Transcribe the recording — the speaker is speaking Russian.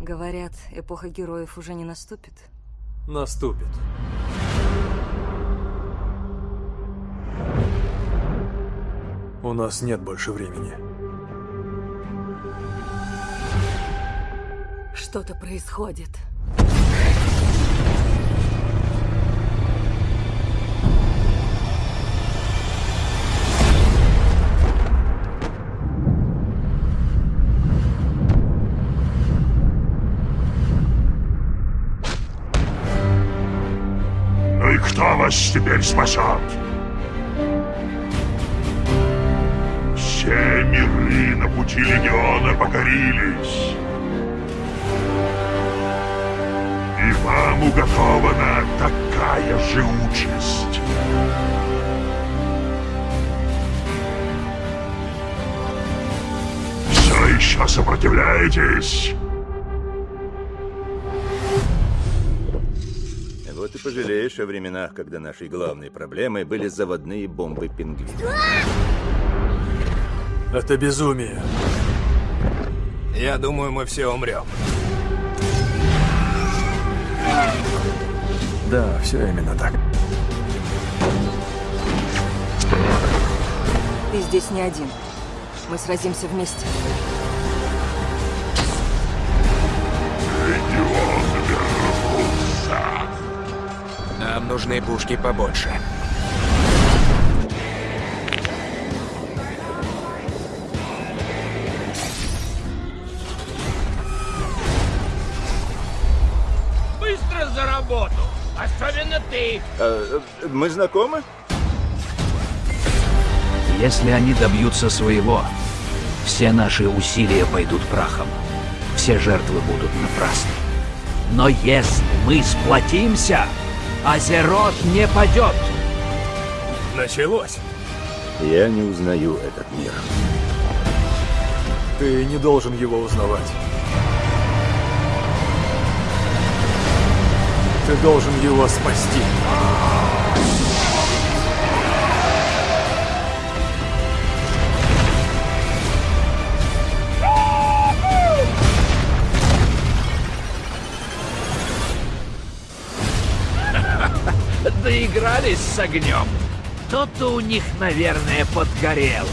Говорят, эпоха героев уже не наступит. Наступит. У нас нет больше времени. Что-то происходит. Кто вас теперь спасет? Все миры на пути Легиона покорились. И вам уготована такая же участь. Все еще сопротивляетесь? Вот и пожалеешь о временах, когда нашей главной проблемой были заводные бомбы пингвинов. Это безумие. Я думаю, мы все умрем. Да, все именно так. Ты здесь не один. Мы сразимся вместе. Нужны пушки побольше. Быстро за работу! Особенно ты! А, э, мы знакомы? Если они добьются своего, все наши усилия пойдут прахом. Все жертвы будут напрасны. Но если мы сплотимся, Азерот не падет. Началось. Я не узнаю этот мир. Ты не должен его узнавать. Ты должен его спасти. Доигрались с огнем. То-то у них, наверное, подгорело.